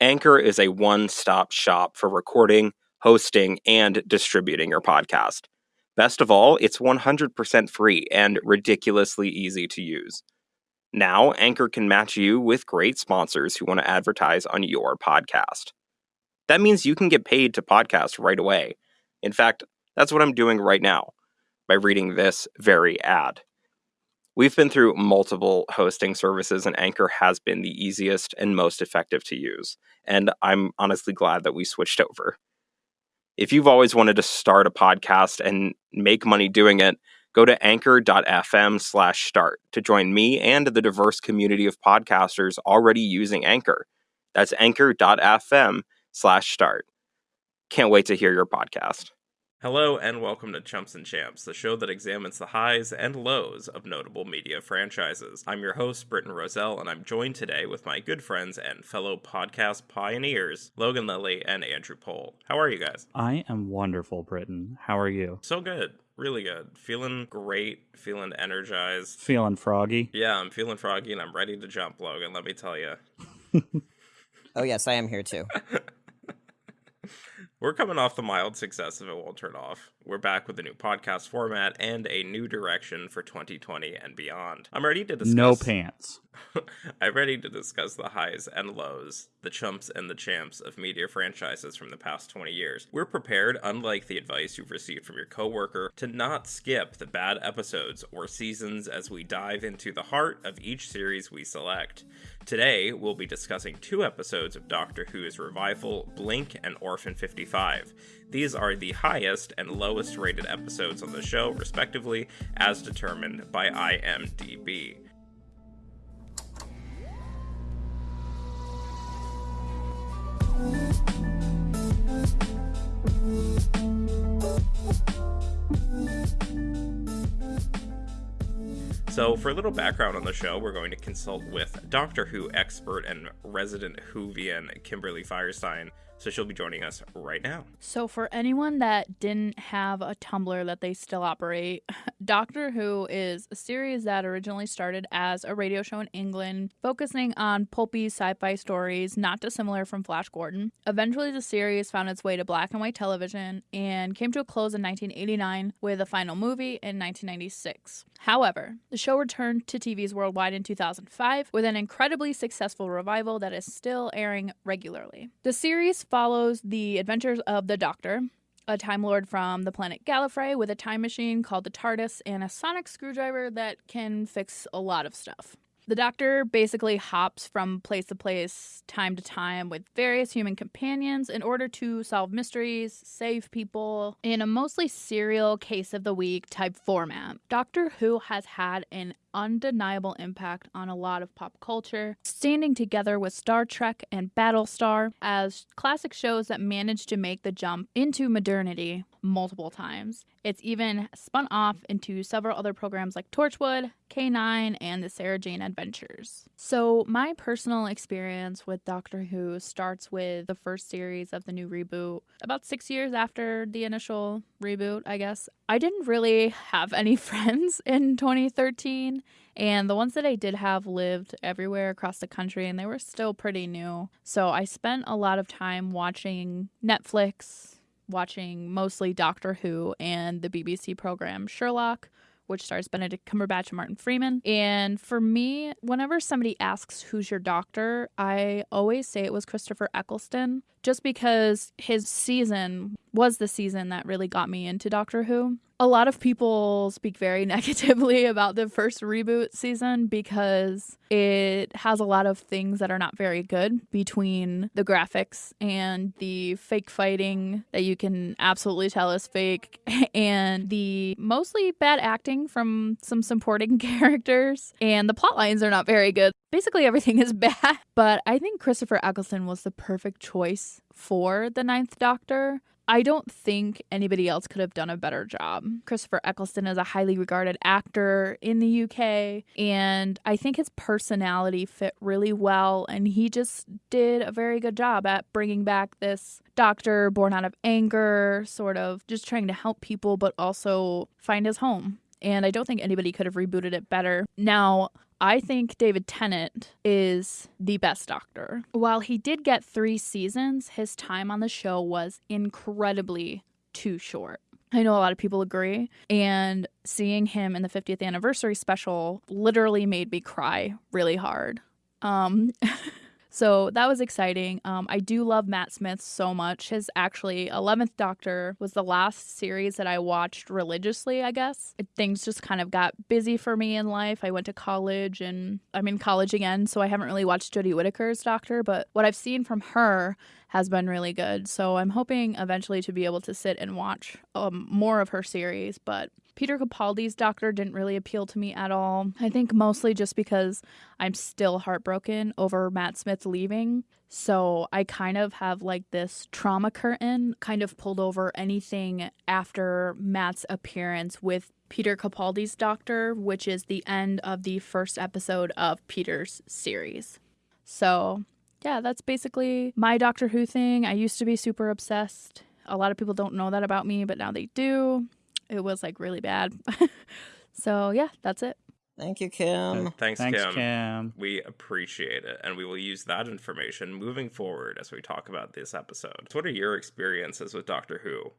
Anchor is a one stop shop for recording, hosting, and distributing your podcast. Best of all, it's 100% free and ridiculously easy to use. Now, Anchor can match you with great sponsors who want to advertise on your podcast. That means you can get paid to podcast right away. In fact, that's what I'm doing right now by reading this very ad. We've been through multiple hosting services, and Anchor has been the easiest and most effective to use. And I'm honestly glad that we switched over. If you've always wanted to start a podcast and make money doing it, go to anchor.fm slash start to join me and the diverse community of podcasters already using Anchor. That's anchor.fm slash start. Can't wait to hear your podcast. Hello, and welcome to Chumps and Champs, the show that examines the highs and lows of notable media franchises. I'm your host, Britton Roselle, and I'm joined today with my good friends and fellow podcast pioneers, Logan Lilly and Andrew Pohl. How are you guys? I am wonderful, Britton. How are you? So good. Really good. Feeling great, feeling energized. Feeling froggy? Yeah, I'm feeling froggy and I'm ready to jump, Logan, let me tell you. oh, yes, I am here too. We're coming off the mild success of It Won't Turn Off. We're back with a new podcast format and a new direction for 2020 and beyond. I'm ready to discuss. No pants. I'm ready to discuss the highs and lows, the chumps and the champs of media franchises from the past 20 years. We're prepared, unlike the advice you've received from your coworker, to not skip the bad episodes or seasons as we dive into the heart of each series we select. Today, we'll be discussing two episodes of Doctor Who's revival, Blink and Orphan 55. These are the highest and lowest rated episodes on the show, respectively, as determined by IMDb. So, for a little background on the show, we're going to consult with Doctor Who expert and resident Whovian Kimberly Firestein so she'll be joining us right now. So, for anyone that didn't have a Tumblr that they still operate, Doctor Who is a series that originally started as a radio show in England, focusing on pulpy sci fi stories, not dissimilar from Flash Gordon. Eventually, the series found its way to black and white television and came to a close in 1989 with a final movie in 1996. However, the show returned to TVs worldwide in 2005 with an incredibly successful revival that is still airing regularly. The series follows the adventures of the Doctor, a Time Lord from the planet Gallifrey with a time machine called the TARDIS and a sonic screwdriver that can fix a lot of stuff. The Doctor basically hops from place to place, time to time, with various human companions in order to solve mysteries, save people, in a mostly serial case of the week type format. Doctor Who has had an undeniable impact on a lot of pop culture, standing together with Star Trek and Battlestar as classic shows that managed to make the jump into modernity multiple times. It's even spun off into several other programs like Torchwood, K9, and the Sarah Jane Adventures. So, my personal experience with Doctor Who starts with the first series of the new reboot, about six years after the initial reboot, I guess. I didn't really have any friends in 2013, and the ones that I did have lived everywhere across the country, and they were still pretty new. So, I spent a lot of time watching Netflix watching mostly Doctor Who and the BBC program Sherlock, which stars Benedict Cumberbatch and Martin Freeman. And for me, whenever somebody asks who's your doctor, I always say it was Christopher Eccleston, just because his season was the season that really got me into Doctor Who. A lot of people speak very negatively about the first reboot season because it has a lot of things that are not very good between the graphics and the fake fighting that you can absolutely tell is fake and the mostly bad acting from some supporting characters. And the plot lines are not very good. Basically everything is bad, but I think Christopher Eccleston was the perfect choice for the Ninth Doctor I don't think anybody else could have done a better job. Christopher Eccleston is a highly regarded actor in the UK, and I think his personality fit really well, and he just did a very good job at bringing back this doctor born out of anger, sort of just trying to help people, but also find his home. And I don't think anybody could have rebooted it better. Now, I think David Tennant is the best doctor. While he did get three seasons, his time on the show was incredibly too short. I know a lot of people agree. And seeing him in the 50th anniversary special literally made me cry really hard. Um, so that was exciting. Um, I do love Matt Smith so much. His actually 11th Doctor was the last series that I watched religiously, I guess. Things just kind of got busy for me in life. I went to college and I'm in college again, so I haven't really watched Jodie Whittaker's Doctor, but what I've seen from her has been really good. So I'm hoping eventually to be able to sit and watch um, more of her series. But Peter Capaldi's Doctor didn't really appeal to me at all. I think mostly just because I'm still heartbroken over Matt Smith leaving. So I kind of have like this trauma curtain kind of pulled over anything after Matt's appearance with Peter Capaldi's Doctor, which is the end of the first episode of Peter's series. So yeah, that's basically my Doctor Who thing. I used to be super obsessed. A lot of people don't know that about me, but now they do. It was like really bad. so yeah, that's it. Thank you, Kim. Uh, thanks, Thanks, Kim. Kim. We appreciate it, and we will use that information moving forward as we talk about this episode. So what are your experiences with Doctor Who?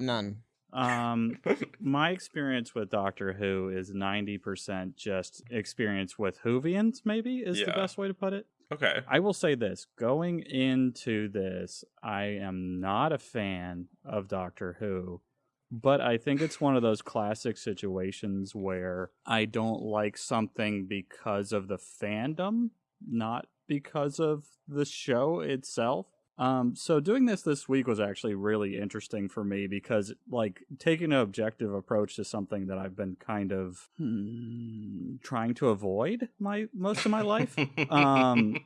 None. Um, my experience with Doctor Who is ninety percent just experience with Whovians. Maybe is the best way to put it. Okay. I will say this: going into this, I am not a fan of Doctor Who, but I think it's one of those classic situations where I don't like something because of the fandom, not because of the show itself. Um, so doing this this week was actually really interesting for me because, like, taking an objective approach to something that I've been kind of hmm, trying to avoid my most of my life um,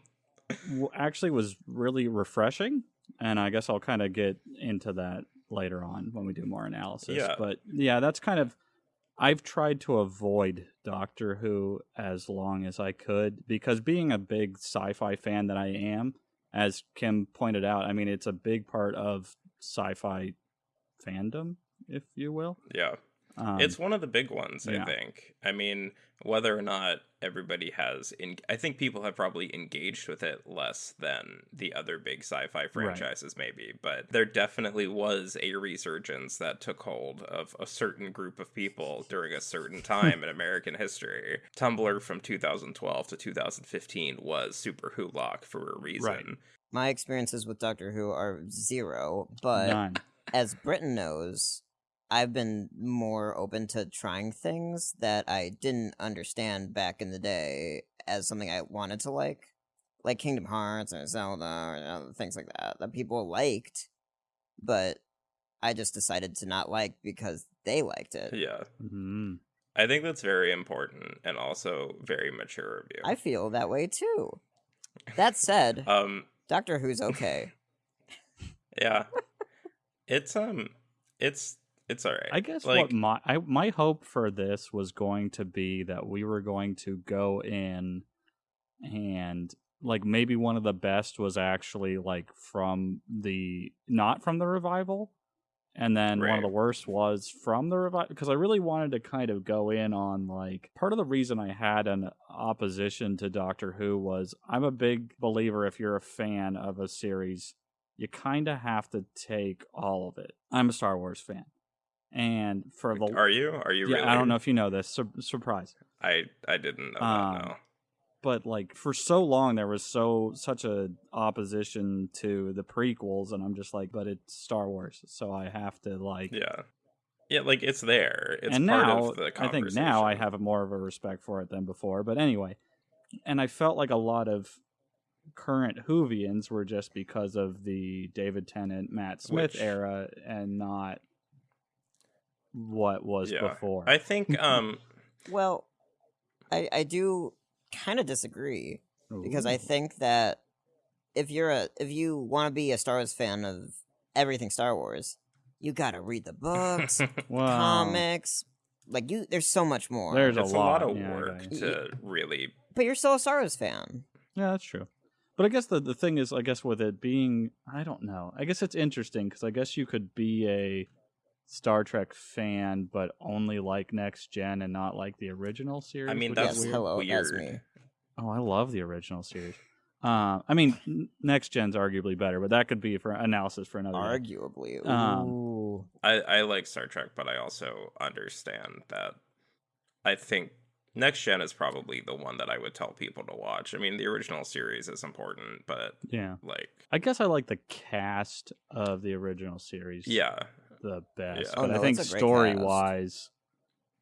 actually was really refreshing, and I guess I'll kind of get into that later on when we do more analysis. Yeah. But yeah, that's kind of I've tried to avoid Doctor Who as long as I could because being a big sci-fi fan that I am, as Kim pointed out, I mean it's a big part of sci-fi fandom, if you will. yeah. Um, it's one of the big ones, yeah. I think. I mean, whether or not everybody has, in, I think people have probably engaged with it less than the other big sci-fi franchises, maybe. But there definitely was a resurgence that took hold of a certain group of people during a certain time in American history. Tumblr from 2012 to 2015 was Super Who Lock for a reason. Right. My experiences with Doctor Who are zero, but none. as Britton knows, I've been more open to trying things that I didn't understand back in the day as something I wanted to like, like Kingdom Hearts or Zelda or other things like that that people liked, but I just decided to not like because they liked it. Yeah. Mhm. I think that's very important and also very mature of you. I feel that way too. That said, um Doctor Who's okay. yeah. it's um it's it's all right. I guess like what my I, my hope for this was going to be that we were going to go in and like maybe one of the best was actually like from the not from the revival and then one of the worst was from the revival because I really wanted to kind of go in on like part of the reason I had an opposition to Doctor Who was I'm a big believer if you're a fan of a series you kind of have to take all of it. I'm a Star Wars fan. And for the are you? Are you yeah, really? I don't know if you know this. Sur- surprise. I I didn't know Um, that. No. But like for so long there was so such a opposition to the prequels and I'm just like but it's Star Wars so I have to like Yeah. Yeah, like it's there. It's and part now of the I think now I have more of a respect for it than before. But anyway, and I felt like a lot of current Whovians were just because of the David Tennant, Matt Smith Which- era, and not what was Yeah. before. I think um Well, I I do kind of disagree because I think that if you're a if you want to be a Star Wars fan of everything Star Wars, you got to read the books, Wow. comics. Like you there's so much more. There's it's a a lot, lot, of yeah, work got you. to really but you're still a Star Wars fan. Yeah, that's true. But I guess the the thing is, I guess with it being, I don't know. I guess it's interesting because I guess you could be a Star Trek fan, but only like Next Gen and not like the original series. I mean, that's yes, weird. hello, that's me. Oh, I love the original series. Uh, I mean, Next Gen's arguably better, but that could be for analysis for another. Arguably. Um, I, I like Star Trek, but I also understand that I think Next Gen is probably the one that I would tell people to watch. I mean, the original series is important, but Yeah, like, I guess I like the cast of the original series. yeah. The best. Yeah. But Oh, I think it's a great story wise,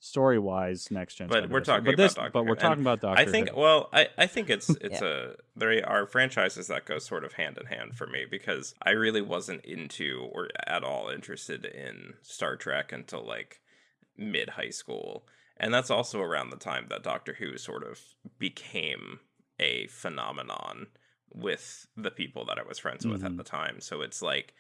story wise, next gen. But we're talking but about this, Doctor but we're talking about Doctor. I think Who. well, I, I think it's it's a there are franchises that go sort of hand in hand for me because I really wasn't into or at all interested in Star Trek until like mid high school. And that's also around the time that Doctor Who sort of became a phenomenon with the people that I was friends with at Mhm. the time. So it's like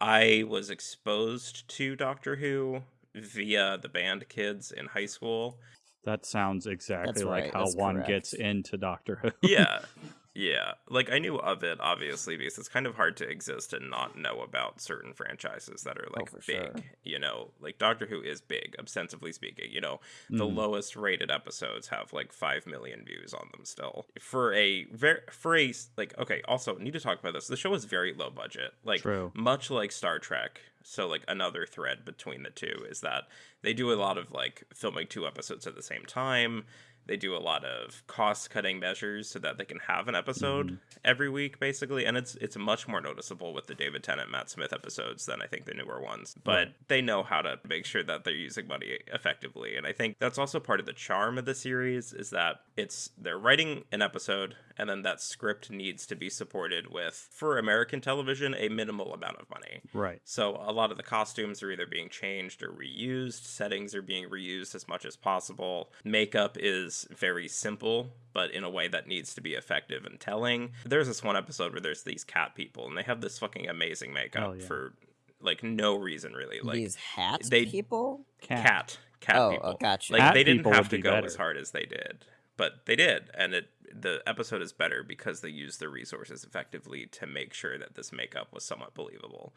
I was exposed to Doctor Who via the band kids in high school. That sounds exactly That's like how that's one gets into Doctor Who. yeah yeah like i knew of it obviously because it's kind of hard to exist and not know about certain franchises that are like Oh, big sure. you know like doctor who is big ostensibly speaking you know the Mm. lowest rated episodes have like 5 million views on them still for a very for a like okay also need to talk about this the show is very low budget like True. much like Star Trek. So like another thread between the two is that they do a lot of like filming two episodes at the same time. They do a lot of cost cutting measures so that they can have an episode Mm-hmm. every week basically and it's it's much more noticeable with the David Tennant Matt Smith episodes than I think the newer ones. But Right. they know how to make sure that they're using money effectively and I think that's also part of the charm of the series is that it's they're writing an episode and then that script needs to be supported with for American television a minimal amount of money. Right. So a lot of the costumes are either being changed or reused, settings are being reused as much as possible. Makeup is very simple, but in a way that needs to be effective and telling. There's this one episode where there's these cat people and they have this fucking amazing makeup Hell yeah. for like no reason really. Like These hat they- people? Cat. cat cat Oh, people. oh, gotcha. Like Cat they didn't have to be go better. as hard as they did, but they did, and it the episode is better because they use the resources effectively to make sure that this makeup was somewhat believable,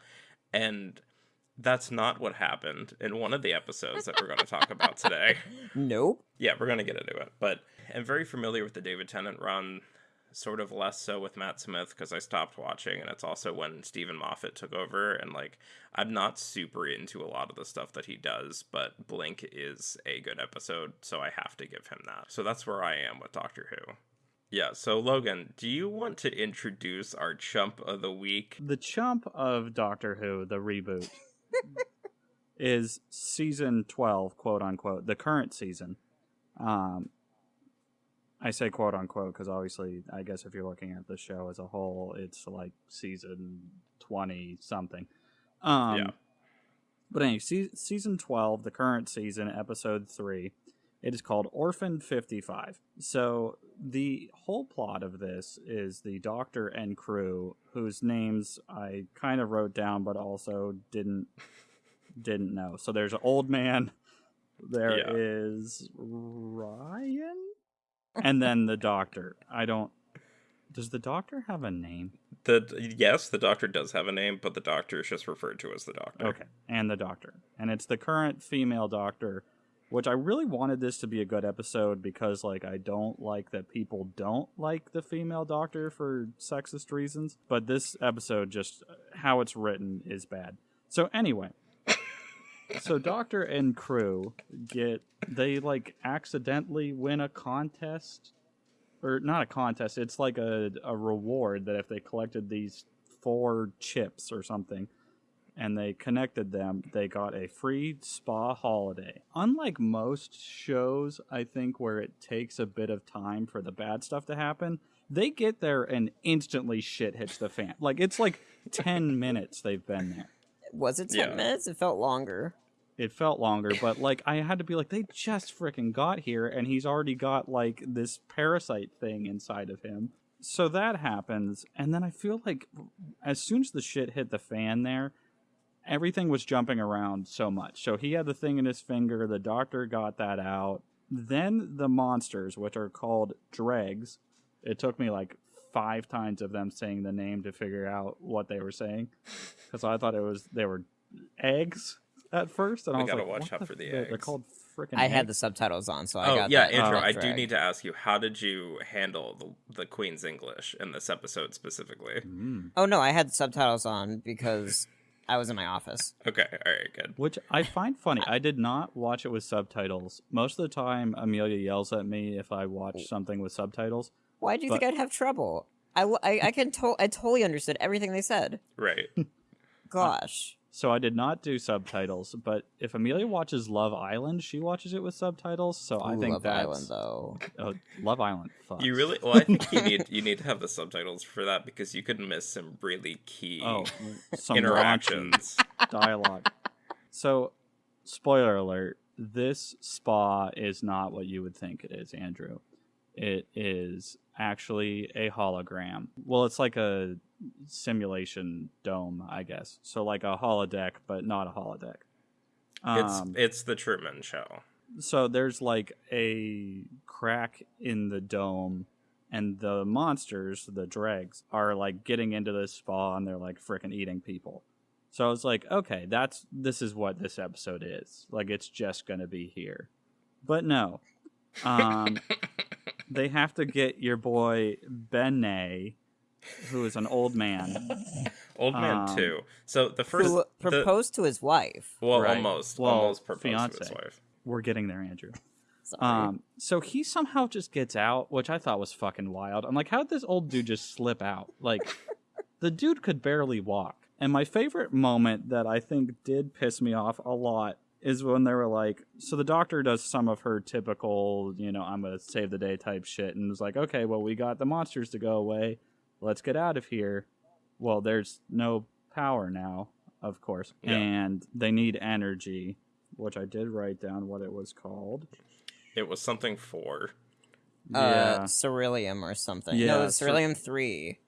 and that's not what happened in one of the episodes that we're going to talk about today. Nope. Yeah, we're going to get into it, but I'm very familiar with the David Tennant run. Sort of less so with Matt Smith because I stopped watching, and it's also when Steven Moffat took over. And like, I'm not super into a lot of the stuff that he does, but Blink is a good episode, so I have to give him that. So that's where I am with Doctor Who. Yeah, so Logan, do you want to introduce our chump of the week? The chump of Doctor Who, the reboot, is season 12, quote unquote, the current season. Um, I say quote unquote because obviously, I guess if you're looking at the show as a whole, it's like season 20 something. Um, Yeah. But anyway, se- season 12, the current season, episode 3, it is called Orphan 55. So the whole plot of this is the doctor and crew whose names I kind of wrote down but also didn't didn't know. So there's an old man, There Yeah. is Ryan, and then the doctor. I don't. Does the doctor have a name? The yes, the doctor does have a name, but the doctor is just referred to as the doctor. Okay, and the doctor, and it's the current female doctor, which I really wanted this to be a good episode because, like, I don't like that people don't like the female doctor for sexist reasons, but this episode just how it's written is bad. So anyway, so doctor and crew get they like accidentally win a contest or not a contest it's like a, a reward that if they collected these four chips or something and they connected them they got a free spa holiday unlike most shows i think where it takes a bit of time for the bad stuff to happen they get there and instantly shit hits the fan like it's like 10 minutes they've been there Was it 10 Yeah. minutes? It felt longer. it felt longer, but like I had to be like, they just freaking got here, and he's already got like this parasite thing inside of him. So that happens, and then I feel like as soon as the shit hit the fan there, everything was jumping around so much. So he had the thing in his finger, the doctor got that out. Then the monsters, which are called dregs, it took me like five times of them saying the name to figure out what they were saying because I thought it was they were eggs at first, and We I was gotta like, watch out the for the f- They're called freaking. I had the subtitles on, so I oh got yeah, that. Andrew, Oh. I do need to ask you, how did you handle the, the Queen's English in this episode specifically? Mm. Oh no, I had subtitles on because I was in my office. Okay, all right, good. Which I find funny. I did not watch it with subtitles. Most of the time, Amelia yells at me if I watch oh. something with subtitles. Why do you But- think I'd have trouble? I I can to- I totally understood everything they said. Right. Gosh. So I did not do subtitles. But if Amelia watches Love Island, she watches it with subtitles. So I Ooh, think Love that's Island though. oh, Love Island. Fuck. You really? Well, I think you need you need to have the subtitles for that because you could miss some really key oh some interactions. dialogue. So, spoiler alert: this spa is not what you would think it is, Andrew. It is actually a hologram. Well, it's like a simulation dome, I guess. So, like a holodeck, but not a holodeck. it's Um, it's the Truman Show. so there's like a crack in the dome and the monsters the dregs are like getting into this spa and they're like freaking eating people so i was like okay that's this is what this episode is like it's just gonna be here but no um they have to get your boy Benet, who is an old man Old Man um, too. So the first Who the- proposed to his wife. well, Right. almost Well, almost proposed to his wife. we're getting there andrew Um, so he somehow just gets out, which I thought was fucking wild. I'm like, how did this old dude just slip out? Like, the dude could barely walk. And my favorite moment that I think did piss me off a lot is when they were like, so the doctor does some of her typical, you know, I'm gonna save the day type shit, and was like, okay, well, we got the monsters to go away. Let's get out of here. Well, there's no power now, of course, Yeah. and they need energy, which I did write down what it was called. It was something for. uh, Ceruleum or something. Yeah, no, it's Cer- Ceruleum 3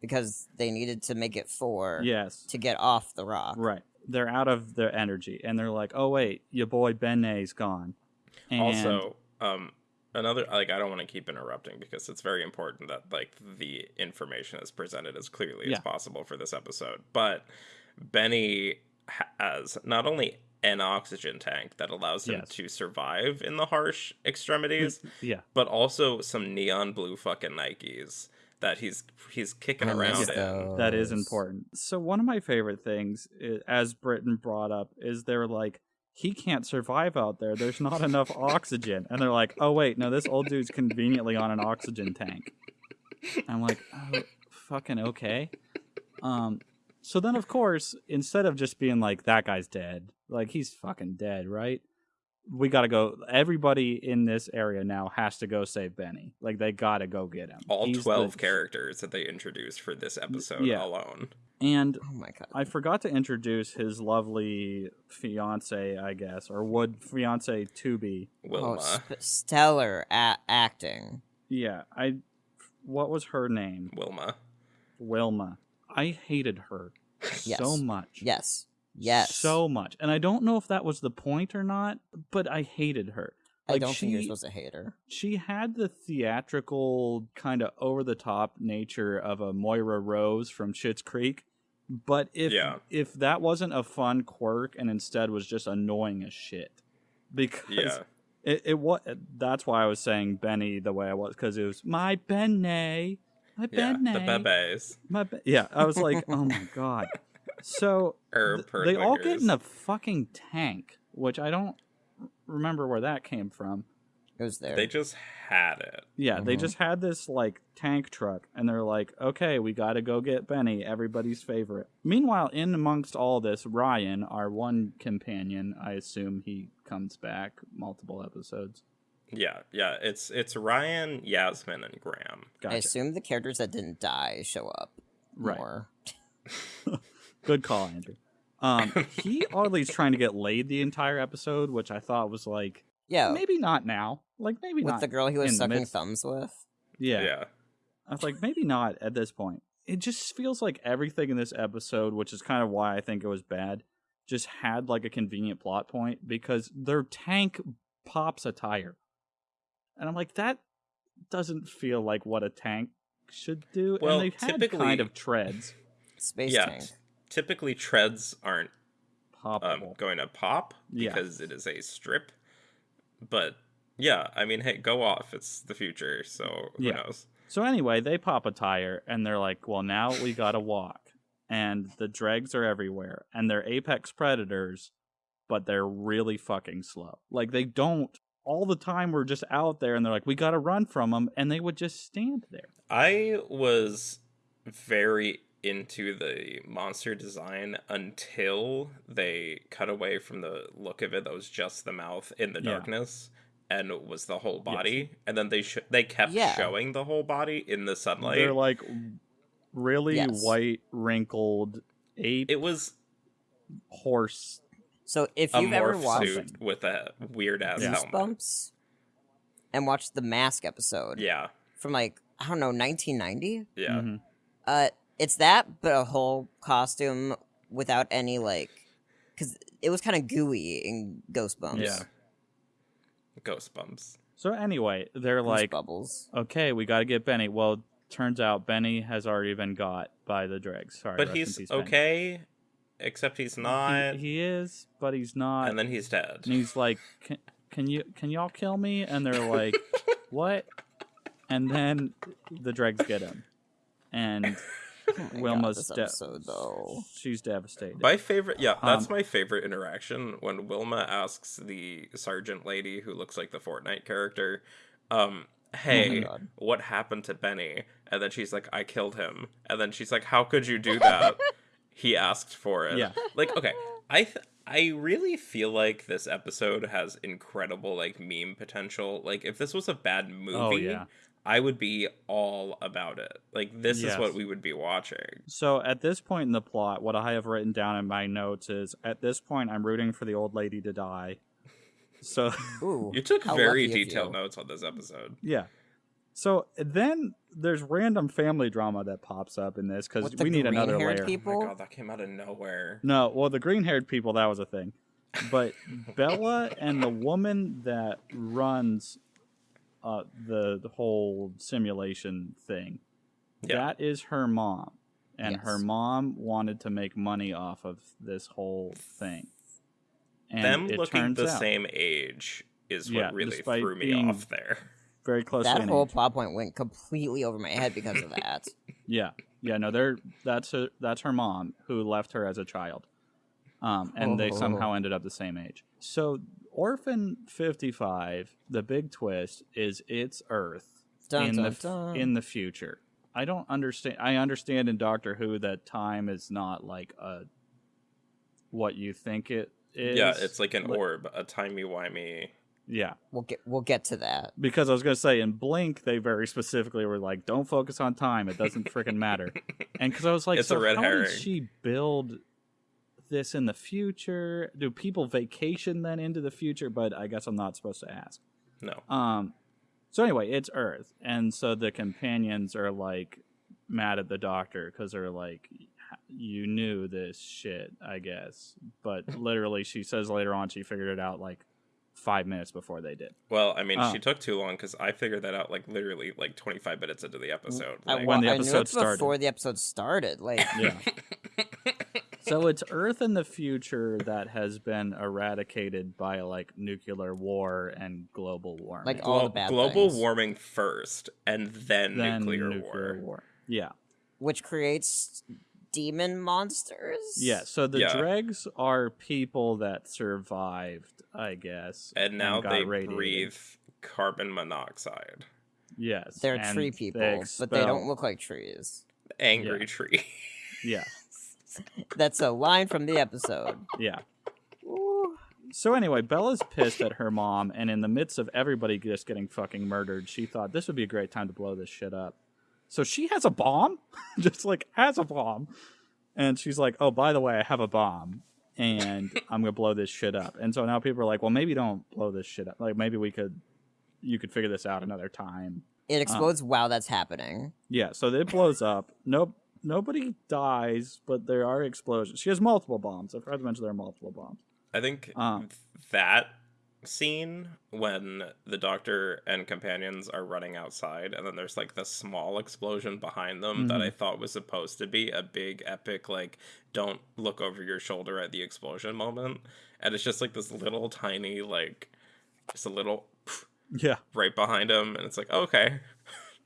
because they needed to make it 4 yes. to get off the rock. Right. They're out of their energy, and they're like, "Oh wait, your boy Benet's gone." And Also, um, another like I don't want to keep interrupting because it's very important that like the information is presented as clearly Yeah. as possible for this episode. But Benny has not only an oxygen tank that allows him Yes. to survive in the harsh extremities, mm, yeah, but also some neon blue fucking Nikes that he's he's kicking I around in. that is important. So one of my favorite things, i- as Britton brought up, is they're like, he can't survive out there. There's not enough oxygen, and they're like, "Oh wait, no, this old dude's conveniently on an oxygen tank." I'm like, "Oh, fucking okay." Um, so then of course, instead of just being like, "That guy's dead," like he's fucking dead, right? We got to go. Everybody in this area now has to go save Benny. Like they got to go get him. All He's the- twelve characters that they introduced for this episode yeah. alone. And Oh my god. I forgot to introduce his lovely fiance, I guess, or would fiance to be. Wilma. Oh, sp- stellar a- acting. Yeah, I. What was her name? Wilma. Wilma. I hated her so much. Yes. Yes. So much, and I don't know if that was the point or not, but I hated her. I don't think you're supposed to hate her. She had the theatrical, kind of over the top nature of a Moira Rose from Schitt's Creek. But if Yeah. if that wasn't a fun quirk and instead was just annoying as shit, because Yeah. it, it was that's why I was saying Benny the way I was because it was my Benny, my Yeah. Benny, The bebes. my Be-" yeah. I was like, oh my god. So th- they all get in a fucking tank, which I don't remember where that came from. It was there. They just had it. Yeah, they Mhm. just had this like tank truck, and they're like, "Okay, we got to go get Benny, everybody's favorite." Meanwhile, in amongst all this, Ryan, our one companion, I assume he comes back multiple episodes. Yeah, yeah. It's it's Ryan, Yasmin, and Graham. I assume the characters that didn't die show up Right. more. Good call, Andrew. Um, he oddly's trying to get laid the entire episode, which I thought was like Yeah, maybe not now, like maybe with not. the girl he was sucking midst- thumbs with. yeah. yeah. I was like, maybe not at this point. It just feels like everything in this episode, which is kind of why I think it was bad, just had like a convenient plot point because their tank pops a tire. And I'm like, that doesn't feel like what a tank should do. Well, and they had typically- kind of treads. Space Yeah. tank. Typically, treads aren't um, going to pop Yeah. because it is a strip. But yeah, I mean, hey, go off. It's the future, so who Yeah. knows? So anyway, they pop a tire and they're like, "Well, now we gotta walk." And the dregs are everywhere, and they're apex predators, but they're really fucking slow. Like they don't all the time. We're just out there, and they're like, "We gotta run from them," and they would just stand there. I was very into the monster design until they cut away from the look of it that was just the mouth in the Yeah. darkness and was the whole body and then they sh- they kept Yeah. showing the whole body in the sunlight They're like really Yes. white, wrinkled ape it was horse. So if you've ever watched suit with a weird ass Yeah. helmet Goosebumps and watched the Mask episode yeah from like I don't know 1990, yeah Mhm. uh, it's that but a whole costume without any like, because it was kind of gooey in Ghostbumps. Yeah. ghost bumps So anyway, they're like, bubbles. "Okay, we gotta get Benny." Well, turns out Benny has already been got by the dregs. Sorry, but he's peace, Benny. okay except he's not He, he is, but he's not. and then he's dead and he's like, can, "Can you can y'all kill me?" And they're like, "What?" And then the dregs get him, and Oh my God, Wilma's this de- episode though. she's devastated. My favorite, yeah, that's Um, my favorite interaction when Wilma asks the sergeant lady who looks like the Fortnite character, um, "Hey, God. what happened to Benny?" And then she's like, "I killed him." And then she's like, "How could you do that?" he asked for it. Yeah. Like, okay, I th- I really feel like this episode has incredible like meme potential. Like, if this was a bad movie, oh yeah. I would be all about it. Like, this Yes. is what we would be watching. So at this point in the plot, what I have written down in my notes is at this point I'm rooting for the old lady to die. So Ooh, You took very detailed notes on this episode. yeah. So then there's random family drama that pops up in this because we need another layer. people? Oh my god, that came out of nowhere. No, well the green haired people that was a thing, but Bella and the woman that runs uh, the, the whole simulation thing, Yeah. that is her mom, and her mom wanted to make money off of this whole thing. And Them it looking turns the out, same age is Yeah, what really threw me off there. very close. That in whole age. plot point went completely over my head because of that. Yeah, yeah, no, they're that's her, that's her mom who left her as a child, um, and they Oh. somehow ended up the same age. So, Orphan Fifty Five, the big twist is it's Earth Dun, in dun, the f- dun. in the future. I don't understand. I understand in Doctor Who that time is not like a what you think it is. yeah, it's like an Like- orb, a timey wimey. Yeah, We'll get we'll get to that. because I was gonna say in Blink they very specifically were like, "Don't focus on time; it doesn't freaking matter." And because I was like, It's a so red how herring. did she build this in the future? Do people vacation then into the future? But I guess I'm not supposed to ask. No. Um. So anyway, it's Earth, and so the companions are like mad at the Doctor because they're like, "You knew this shit, I guess." But literally, she says later on she figured it out like five minutes before they did. Well, I mean, Oh. she took too long because I figured that out like literally like 25 minutes into the episode. I, Like, when the I knew episode it started. before the episode started. Like Yeah. so it's Earth in the future that has been eradicated by like nuclear war and global warming. Like, all the glo- bad global things. warming first, and then, then nuclear, war. Yeah. which creates demon monsters. Yeah. So the Yeah. dregs are people that survived, I guess. And now got they radiated. breathe carbon monoxide. Yes. They're tree people, they but they don't look like trees. Angry Yeah. tree. Yeah. That's a line from the episode. Yeah. Ooh. So anyway, Bella's pissed at her mom, and in the midst of everybody just getting fucking murdered, she thought this would be a great time to blow this shit up. So she has a bomb, just like has a bomb, and she's like, "Oh, by the way, I have a bomb, and I'm gonna blow this shit up." And so now people are like, "Well, maybe don't blow this shit up. Like maybe we could, you could figure this out another time." It uh, explodes while that's happening. Yeah, so it blows up. Nope, nobody dies, but there are explosions. She has multiple bombs. I forgot to mention there are multiple bombs. I think Um. that scene when the doctor and companions are running outside and then there's like the small explosion behind them that Mhm. I thought was supposed to be a big epic like don't look over your shoulder at the explosion moment and it's just like this little tiny like just a little Yeah. right behind him and it's like okay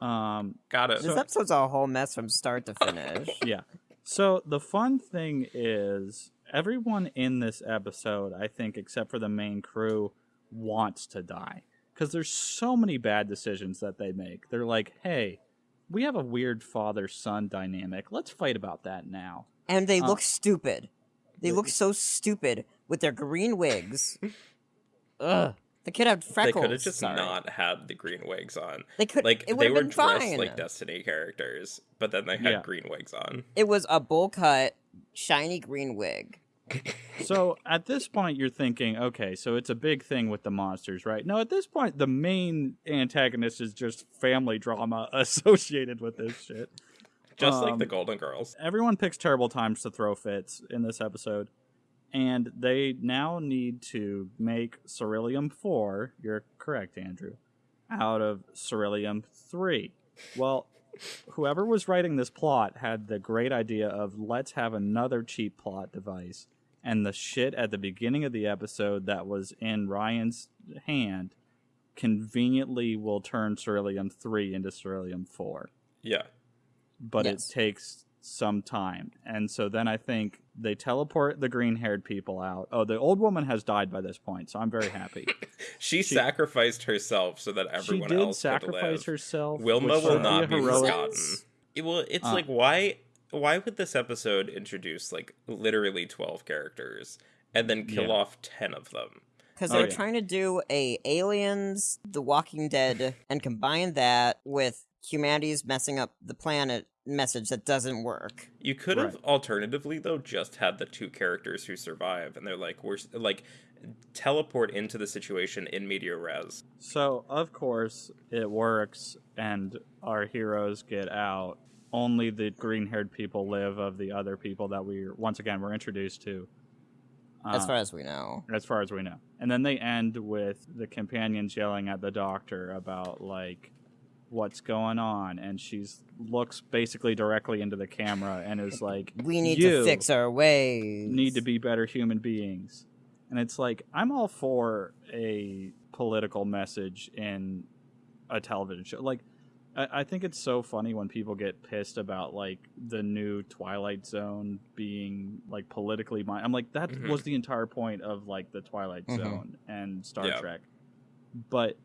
Um, got it This episode's a whole mess from start to finish. yeah. So the fun thing is everyone in this episode, I think, except for the main crew, wants to die because there's so many bad decisions that they make. They're like, "Hey, we have a weird father-son dynamic. Let's fight about that now." and they Uh, look stupid. They look so stupid with their green wigs. Ugh. The kid had freckles. they could have just sorry. not had the green wigs on They could. like it they were been dressed fine. like destiny characters but then they had Yeah. green wigs on It was a bowl cut, shiny green wig. So at this point, you're thinking, okay, so it's a big thing with the monsters, right? No, at this point, the main antagonist is just family drama associated with this shit. just like the Um, golden girls everyone picks terrible times to throw fits in this episode and they now need to make ceruleum 4 you're correct andrew out of ceruleum 3 well whoever was writing this plot had the great idea of let's have another cheap plot device. And the shit at the beginning of the episode that was in ryan's hand conveniently will turn ceruleum 3 into ceruleum 4 yeah. But Yes. it takes some time. And so then I think they teleport the green haired people out. Oh, the old woman has died by this point, so I'm very happy. She, She- sacrificed herself so that she everyone did else sacrifice could live. herself. Wilma will not be forgotten. It, well, it's Uh. like why why would this episode introduce like literally twelve characters and then kill Yeah. off ten of them? Because Oh, they're yeah. trying to do a Aliens, The Walking Dead, and combine that with humanity's messing up the planet message that doesn't work. You could have Right. alternatively though just had the two characters who survive, and they're like we're like teleport into the situation in media res. So, of course, it works, and our heroes get out. Only the green haired people live of the other people that we once again were introduced to. as Uh, far as we know. as far as we know. And then they end with the companions yelling at the doctor about like what's going on and she's looks basically directly into the camera and is like We need you to fix our ways. need to be better human beings. And it's like I'm all for a political message in a television show. Like I, I think it's so funny when people get pissed about like the new Twilight Zone being like politically mind. I'm like that Mhm. was the entire point of like the Twilight Mhm. Zone and Star Yeah. Trek. But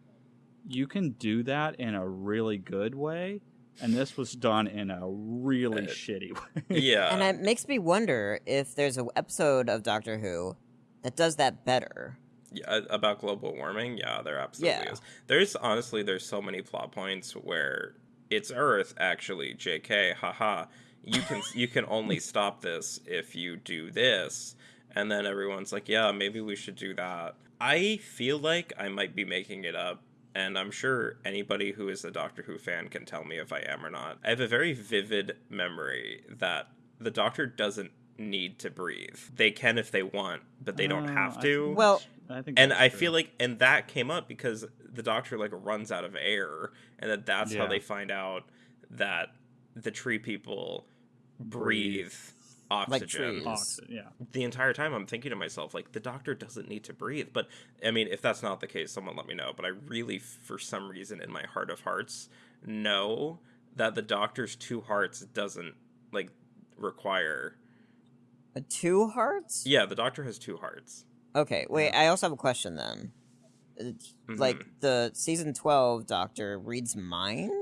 you can do that in a really good way, and this was done in a really Uh, shitty way. Yeah, And it makes me wonder if there's an episode of Doctor Who that does that better. Yeah, about global warming, yeah, there absolutely Yeah. is. There's honestly there's so many plot points where it's Earth actually, JK, haha. You can you can only stop this if you do this. And then everyone's like, "Yeah, maybe we should do that." I feel like I might be making it up, and I'm sure anybody who is a Doctor Who fan can tell me if I am or not. I have a very vivid memory that the Doctor doesn't need to breathe. They can if they want, but they don't Uh, have to think Well- I think and I true. feel like, and that came up because the doctor like runs out of air, and that that's how they find out that the tree people breathe, oxygen. trees. Oxy- yeah. the entire time, I'm thinking to myself, like the doctor doesn't need to breathe. But I mean, if that's not the case, someone let me know. But I really, for some reason, in my heart of hearts, know that the doctor's two hearts doesn't like require. Uh, Two hearts? Yeah, the doctor has two hearts. Okay, wait, I also have a question then. Mhm. Like, the season 12 Doctor reads minds?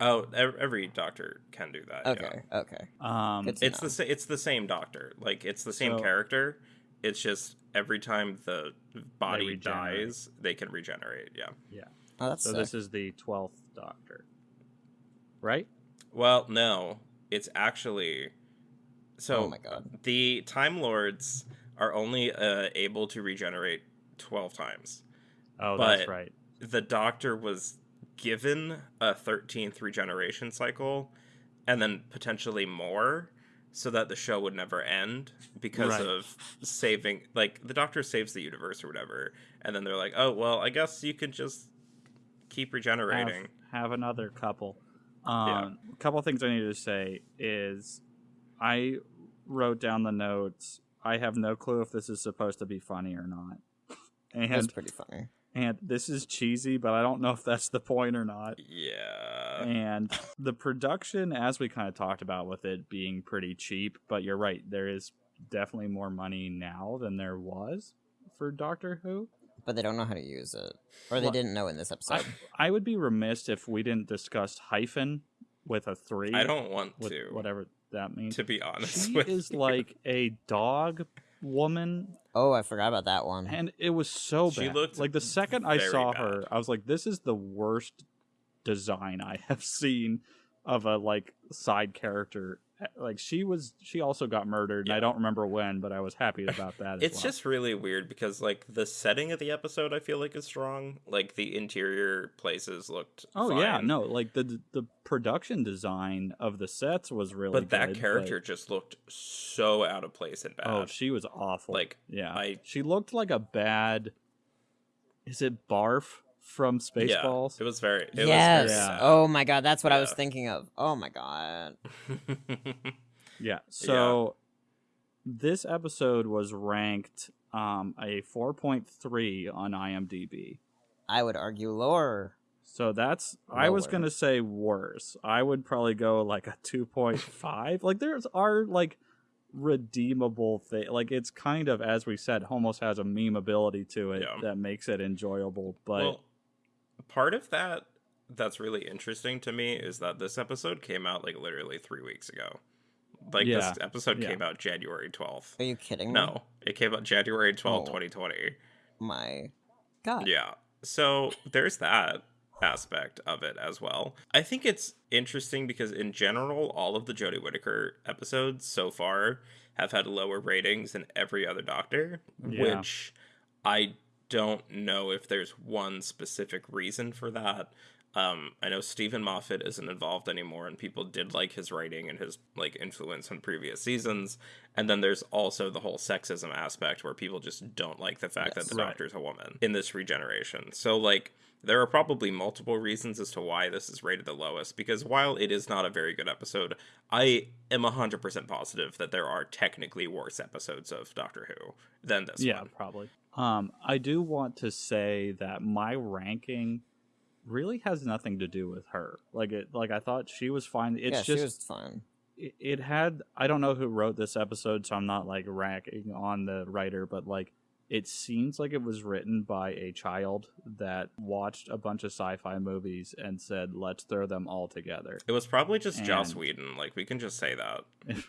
Oh, every doctor can do that. yeah. Okay, okay. Um, it's know. the it's the same doctor like it's the same So- character it's just every time the body regenerate. dies they can regenerate yeah Oh, that's so sick. this is the twelfth Doctor, right? well no it's actually so Oh my God. the time lords are only uh, able to regenerate 12 times Oh, But- that's right. the doctor was given a 13th regeneration cycle and then potentially more so that the show would never end because Right. of saving like the doctor saves the universe or whatever and then they're like oh well i guess you could just keep regenerating have another couple. Um, A couple things I need to say is I wrote down the notes. I have no clue if this is supposed to be funny or not. It's pretty funny. And this is cheesy, but I don't know if that's the point or not. yeah and the production, as we kind of talked about with it being pretty cheap, but you're right, there is definitely more money now than there was for Doctor Who. But they don't know how to use it. Or they Well, didn't know in this I, episode. I would be remiss if we didn't discuss hyphen with a three. i don't want with to whatever that means. to be honest she with is you. like a dog woman, oh, I forgot about that one. and it was so She bad. looked like the second I saw bad. her, I was like, "This is the worst design I have seen of a like side character." Like she was, she also got murdered, and I don't remember when, but I was happy about that. as it's well. just really weird because like the setting of the episode i feel like is strong like the interior places looked oh yeah, no, like the the production design of the sets was really. but that good, character just looked so out of place and oh, bad oh, she was awful. like yeah, I- she looked like a bad. Is it Barf from Spaceballs? Yeah, it was very. It yes. Was Yeah. Oh my god, that's what I was thinking of. Oh my god. Yeah. So this episode was ranked um, a 4.3 on IMDb. I would argue lower. So that's I was gonna say worse. I would probably go like a 2.5. like there's are like redeemable thing. Like it's kind of as we said, almost has a meme ability to it Yeah. that makes it enjoyable. But well, part of that that's really interesting to me is that this episode came out like literally three weeks ago. Like Yeah, this episode yeah. came out January twelfth. Are you kidding me? No, it came out January twelfth, Oh. twenty twenty. My god. Yeah. So there's that aspect of it as well. I think it's interesting because in general, all of the Jodie Whittaker episodes so far have had lower ratings than every other Doctor, Yeah. which I don't know if there's one specific reason for that. Um, I know Steven Moffat isn't involved anymore, and people did like his writing and his like influence on previous seasons. And then there's also the whole sexism aspect where people just don't like the fact Yes. that the Right. Doctor's a woman in this regeneration. So like there are probably multiple reasons as to why this is rated the lowest. Because while it is not a very good episode, I am hundred percent positive that there are technically worse episodes of Doctor Who than this yeah, one. Yeah, probably. Um, I do want to say that my ranking really has nothing to do with her. Like it, like I thought she was fine. It's yeah, just she was fine. it, it had I don't know who wrote this episode, so I'm not like ranking on the writer, but like it seems like it was written by a child that watched a bunch of sci-fi movies and said, "Let's throw them all together." It was probably just Joss And- Whedon. Like we can just say that.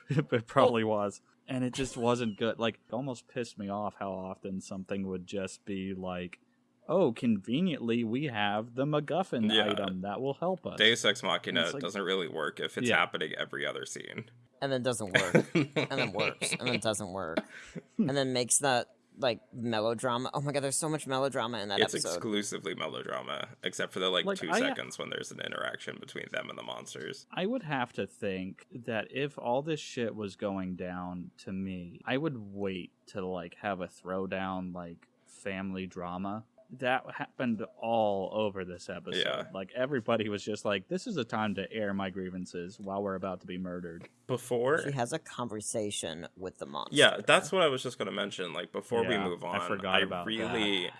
it probably was, and it just wasn't good. Like, it almost pissed me off how often something would just be like, "Oh, conveniently, we have the MacGuffin Yeah. item that will help us." Deus Ex Machina It's like- doesn't really work if it's Yeah. happening every other scene. And then doesn't work. and then works. And then doesn't work. And then makes that like melodrama. Oh my god, there's so much melodrama in that it's episode. exclusively melodrama, except for the like, Like, two I- seconds when there's an interaction between them and the monsters. I would have to think that if all this shit was going down to me, I would wait to like have a throwdown like family drama. That happened all over this episode. Yeah. Like everybody was just like, "This is a time to air my grievances while we're about to be murdered." Before She has a conversation with the monster. Yeah, that's what I was just going to mention. Like before we Yeah, move I on, forgot about really,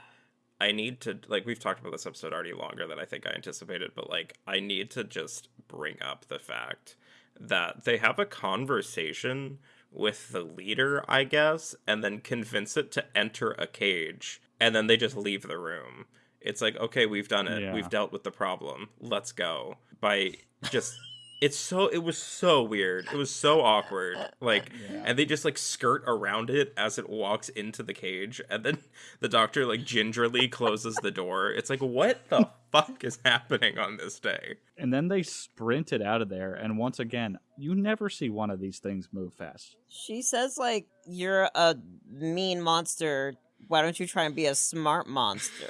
I need to like we've talked about this episode already longer than I think I anticipated, but like I need to just bring up the fact that they have a conversation with the leader, I guess, and then convince it to enter a cage, and then they just leave the room. It's like, okay, we've done it. Yeah. We've dealt with the problem. Let's go. By just it's so it was so weird. It was so awkward. Like and they just like skirt around it as it walks into the cage and then the doctor like gingerly closes the door. It's like what the fuck is happening on this day? And then they sprinted out of there, and once again, you never see one of these things move fast. She says like you're a mean monster. Why don't you try and be a smart monster?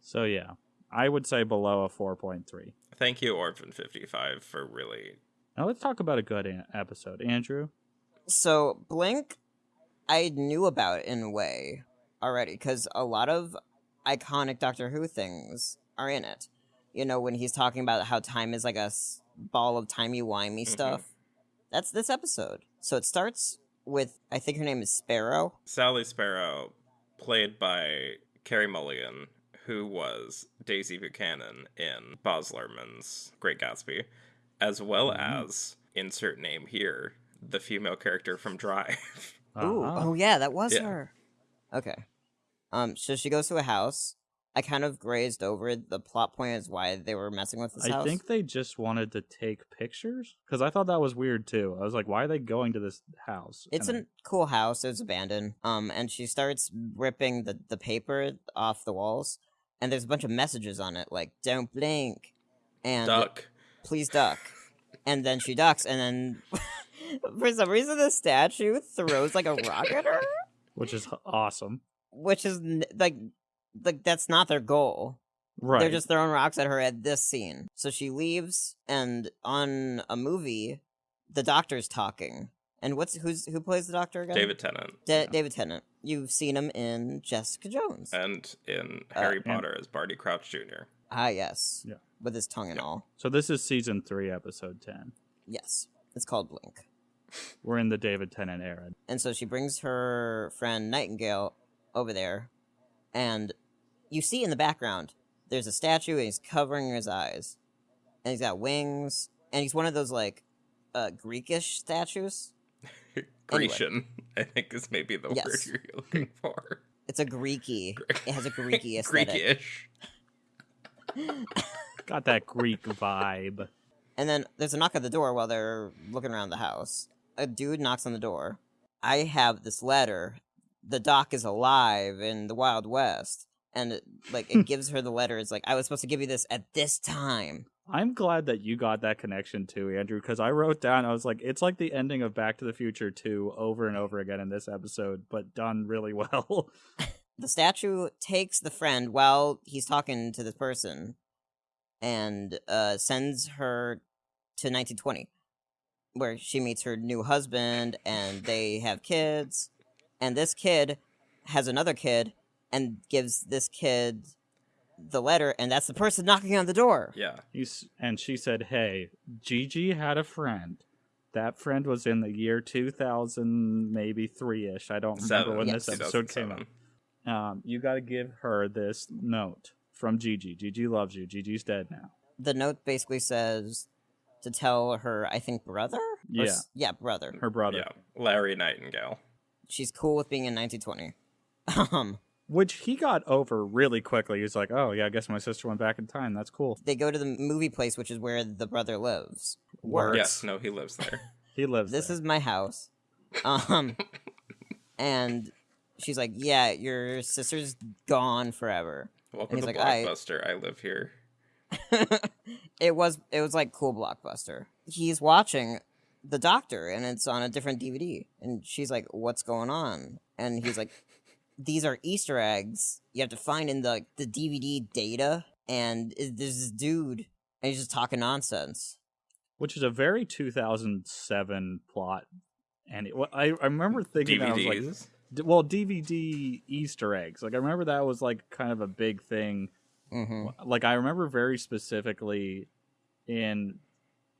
So yeah, I would say below a four point three. Thank you Orphan 55 for really Now let's talk about a good an- episode, Andrew. So Blink, I knew about in a way already because a lot of iconic Doctor Who things are in it. You know, when he's talking about how time is like a s- ball of timey wimey Mhm. stuff. That's this episode. So it starts with I think her name is Sparrow. Sally Sparrow, played by Carey Mulligan, who was Daisy Buchanan in Baz Luhrmann's Great Gatsby, as well Mhm. as insert name here, the female character from Drive. Uh-huh. oh yeah, that was Yeah. her. Okay. Um, so she goes to a house. I kind of grazed over. The plot point is why they were messing with this I house. think they just wanted to take pictures because I thought that was weird too. I was like, why are they going to this house? It's And a cool house. It was abandoned. Um, and she starts ripping the, the paper off the walls, and there's a bunch of messages on it like "Don't blink," and Duck. "Please duck," and then she ducks, and then for some reason the statue throws like a rock at her, which is awesome. which is like like that's not their goal. Right. They're just throwing rocks at her at this scene. So she leaves, and on a movie, the doctor's talking. And what's who's who plays the doctor again? David Tennant. Da- Yeah. David Tennant. You've seen him in Jessica Jones. And in Uh, Harry and- Potter as Barty Crouch Jr. ah, yes. Yeah. With his tongue and Yeah. all. so this is season three, episode ten. Yes. It's called Blink. We're in the David Tennant era. And so she brings her friend Nightingale over there, and you see in the background there's a statue, and he's covering his eyes, and he's got wings, and he's one of those like uh, Greekish statues. Grecian, I think is maybe the word you're looking for. It's a Greeky. It has a Greeky aesthetic. Greekish. Got that Greek vibe. And then there's a knock at the door while they're looking around the house. A dude knocks on the door. I have this letter. The doc is alive in the Wild West. And it, like it gives her the letter. It's like I was supposed to give you this at this time. I'm glad that you got that connection too, Andrew, because I wrote down, I was like, it's like the ending of Back to the Future 2 over and over again in this episode, but done really well. The statue takes the friend while he's talking to this person and uh, sends her to 1920, where she meets her new husband and they have kids. And this kid has another kid and gives this kid the letter, and that's the person knocking on the door. Yeah. He's, and she said, hey, Gigi had a friend. That friend was in the year 2000, maybe three ish. I don't remember Seven. when Yes. this episode came out. Um, you got to give her this note from Gigi. Gigi loves you. Gigi's dead now. The note basically says to tell her, I think, brother? Or Yeah. s- yeah, brother. Her brother. Yeah. Larry Nightingale. She's cool with being in 1920. Um, Which he got over really quickly. He's like, oh, yeah, I guess my sister went back in time. That's cool. they go to the movie place, which is where the brother lives. Works. Yes, no, he lives there. He lives This there. is my house. Um, and she's like, "Yeah, your sister's gone forever." Welcome to like, I- Blockbuster. I live here. it was it was like cool blockbuster. He's watching the doctor, and it's on a different DVD. And she's like, "What's going on?" And he's like, "These are Easter eggs you have to find in the the DVD data." And it- there's this dude, and he's just talking nonsense. Which is a very 2007 plot. And it, I, I remember thinking, that I was like, well DVD Easter eggs. Like I remember that was like kind of a big thing. hmm Like I remember very specifically in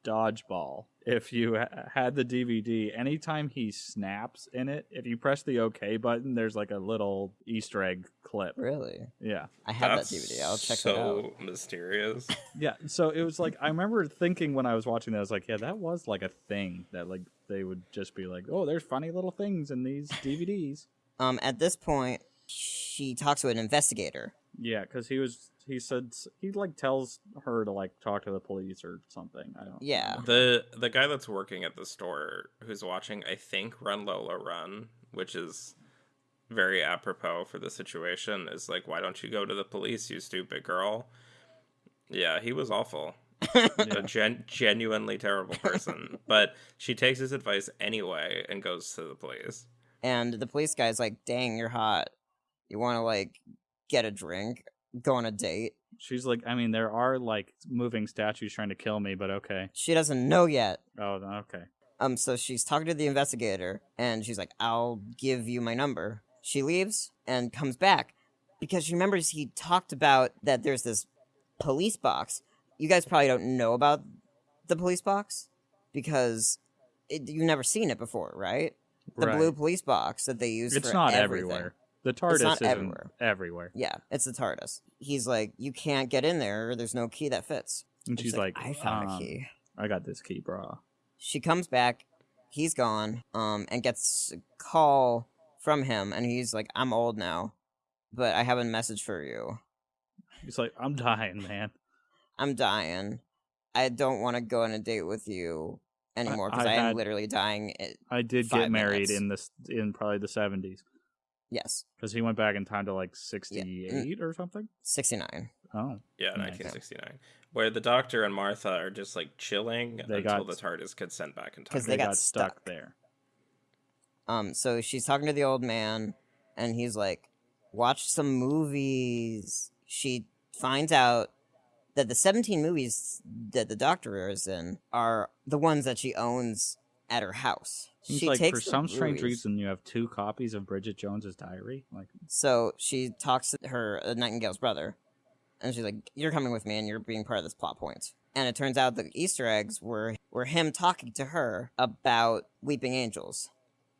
Dodgeball, if you ha- had the DVD, anytime he snaps in it, if you press the OK button, there's like a little Easter egg clip. Really, Yeah, I have That's that DVD. I'll check so that out. So mysterious. yeah. So it was like I remember thinking when I was watching that, I was like, yeah, that was like a thing that like they would just be like, oh, there's funny little things in these DVDs. Um, at this point, she talks to an investigator. Yeah, because he was he said he like tells her to like talk to the police or something. I don't. Yeah. The the guy that's working at the store who's watching, I think, Run Lola Run, which is very apropos for the situation, is like, why don't you go to the police, you stupid girl? Yeah, he was awful. A gen- genuinely terrible person. but she takes his advice anyway and goes to the police. And the police guy's like, "Dang, you're hot. You want to like get a drink, go on a date?" She's like, I mean, there are like moving statues trying to kill me, but okay. She doesn't know yet. Oh, okay. Um, so she's talking to the investigator, and she's like, "I'll give you my number." She leaves and comes back because she remembers he talked about that there's this police box. You guys probably don't know about the police box because it, you've never seen it before, right? The Right. blue police box that they use. It's not everything. everywhere. The TARDIS isn't everywhere. everywhere. Yeah, it's the TARDIS. He's like, you can't get in there. There's no key that fits. And she's like, I found um, a key. I got this key, bro. She comes back. He's gone. Um, and gets a call from him, and he's like, I'm old now, but I have a message for you. He's like, I'm dying, man. I'm dying. I don't want to go on a date with you anymore because I I, am literally dying. I did get married minutes. in this in probably the 70s yes, because he went back in time to like 68 or something. 69. Oh, Yeah, Nice. 1969. Where the doctor and Martha are just like chilling They until got- the TARDIS gets sent back in time. 'Cause they, they got, got stuck. stuck. there. Um, so she's talking to the old man, and he's like, "Watch some movies." She finds out that the 17 movies that the doctor is in are the ones that she owns at her house. He's she like, takes for some strange movies- reason, you have two copies of Bridget Jones's diary. Like, So she talks to her uh, Nightingale's brother, and she's like, "You're coming with me, and you're being part of this plot point." And it turns out the Easter eggs were were him talking to her about weeping angels.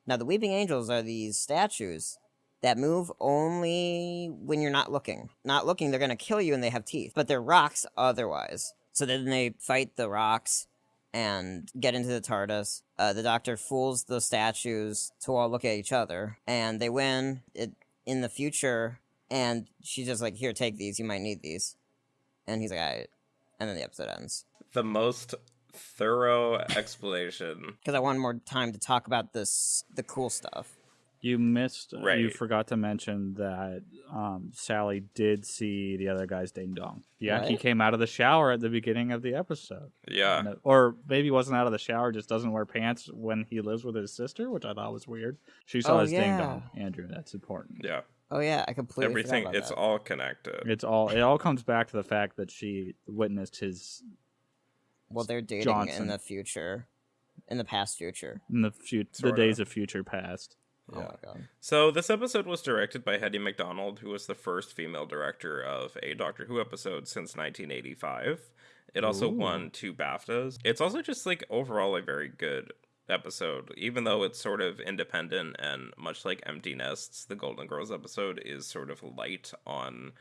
Now, the weeping angels are these statues that move only when you're not looking. Not looking, they're gonna kill you, and they have teeth, but they're rocks otherwise. So then they fight the rocks and get into the TARDIS. Uh, the Doctor fools the statues to all look at each other, and they win. It in the future, and she's just like, "Here, take these. You might need these." And he's like, "I," and then the episode ends the most thorough explanation. because I wanted more time to talk about this, the cool stuff. You missed, you forgot to mention that um, Sally did see the other guy's ding dong. Yeah, he came out of the shower at the beginning of the episode. Yeah. No- Or maybe wasn't out of the shower, just doesn't wear pants when he lives with his sister, which I thought was weird. She saw Oh, his ding dong, Andrew. That's important. Yeah. Oh yeah, I completely Everything about it's that. all connected. It's all it all comes back to the fact that she witnessed his well, they're dating Johnson. in the future, in the past future. in the future, the Sorta. days of future past. Oh Yeah. my god. So this episode was directed by Hettie MacDonald, who was the first female director of a Doctor Who episode since 1985. It also Ooh. won two BAFTAs. It's also just like overall a very good episode, even though it's sort of independent and much like Empty Nests, the Golden Girls episode is sort of light on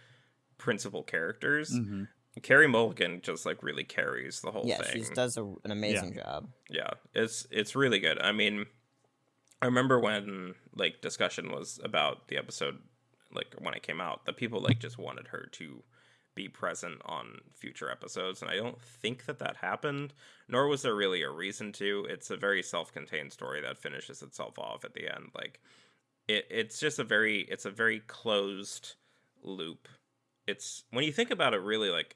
principal characters. hmm Carey Mulligan just like really carries the whole Yeah, thing. she does a, an amazing job. Yeah, it's it's really good. I mean, I remember when like discussion was about the episode, like when it came out, the people like just wanted her to be present on future episodes, and I don't think that that happened. Nor was there really a reason to. It's a very self-contained story that finishes itself off at the end. Like, it it's just a very it's a very closed loop. It's when you think about it, really like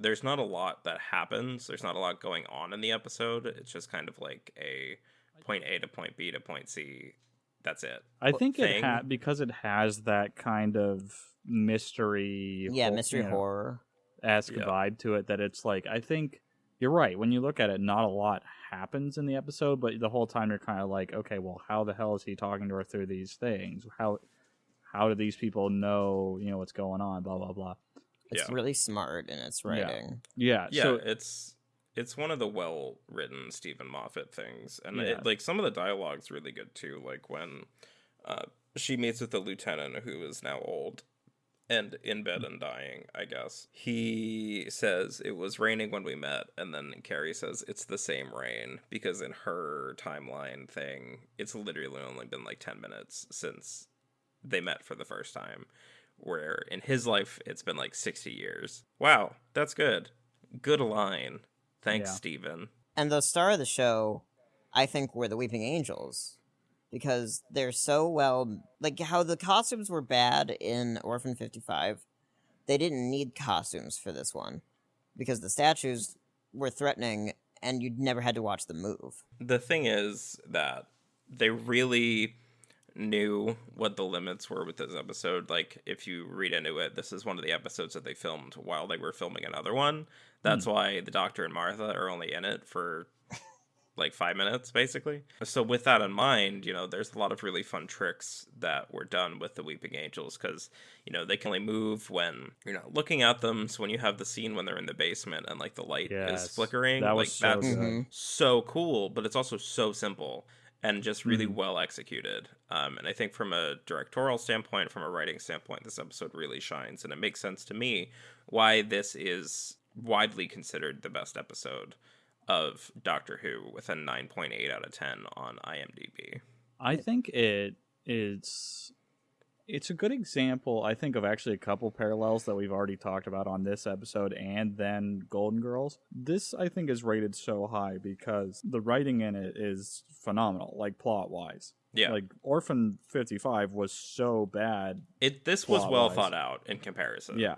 there's not a lot that happens. There's not a lot going on in the episode. It's just kind of like a point A to point B to point C. That's it. I Well, think it thing. ha- because it has that kind of mystery, Yeah, hor- mystery you know, horror. esque Yeah. vibe to it. That it's like I think you're right. When you look at it, not a lot happens in the episode, but the whole time you're kind of like, okay, well, how the hell is he talking to her through these things? How how do these people know you know what's going on? Blah blah blah. It's Yeah. really smart in its Yeah. writing. Yeah. Yeah, So it's it's one of the well written Steven Moffat things, and Yeah. it, like some of the dialogue's really good too. Like when uh, she meets with the lieutenant who is now old and in bed and dying. I guess he says it was raining when we met, and then Carey says it's the same rain because in her timeline thing, it's literally only been like ten minutes since they met for the first time. Where in his life it's been like sixty years. Wow, that's good. Good line. Thanks, Yeah. Steven. And the star of the show, I think, were the Weeping Angels. Because they're so well like how the costumes were bad in Orphan fifty five, they didn't need costumes for this one. Because the statues were threatening and you'd never had to watch them move. The thing is that they really knew what the limits were with this episode. Like, if you read into it, this is one of the episodes that they filmed while they were filming another one. That's why the Doctor and Martha are only in it for like five minutes basically. So with that in mind, you know, there's a lot of really fun tricks that were done with the Weeping Angels because you know they can only move when you're not looking at them. So when you have the scene when they're in the basement and like the light Yes, is flickering, that like was so that's good. Mhm. so cool, but it's also so simple and just really Mhm. well executed. Um, and I think from a directorial standpoint, from a writing standpoint, this episode really shines, and it makes sense to me why this is widely considered the best episode of Doctor Who with a 9.8 out of 10 on IMDb. I think it is it's a good example, I think, of actually a couple parallels that we've already talked about on this episode and then Golden Girls. This I think is rated so high because the writing in it is phenomenal, like plot wise. Yeah, Like Orphan fifty five was so bad. it this was well plot-wise. thought out in comparison. Yeah.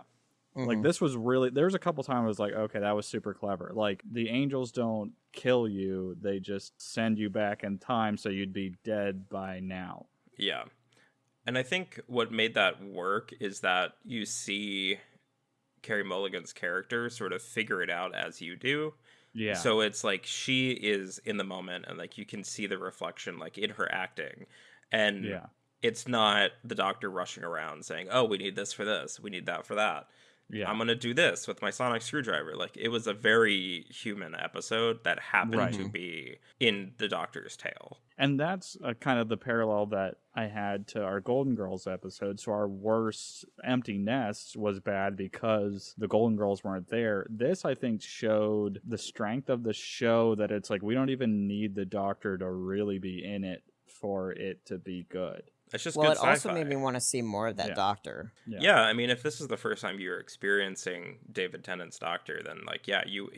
Like Mhm. this was really there's a couple times I was like, okay, that was super clever. Like the angels don't kill you, they just send you back in time so you'd be dead by now. Yeah. And I think what made that work is that you see Carey Mulligan's character sort of figure it out as you do. Yeah. So it's like she is in the moment and like you can see the reflection like in her acting. And yeah. it's not the doctor rushing around saying, "Oh, we need this for this. We need that for that." Yeah. I'm going to do this with my sonic screwdriver. Like it was a very human episode that happened Right. to be in the doctor's tale. And that's uh, kind of the parallel that I had to our Golden Girls episode. So our worst empty nest was bad because the Golden Girls weren't there. This, I think, showed the strength of the show that it's like we don't even need the Doctor to really be in it for it to be good. It's just well, good it also sci-fi. made me want to see more of that Yeah. doctor. Yeah. I mean, if this is the first time you're experiencing David Tennant's Doctor, then like, yeah, you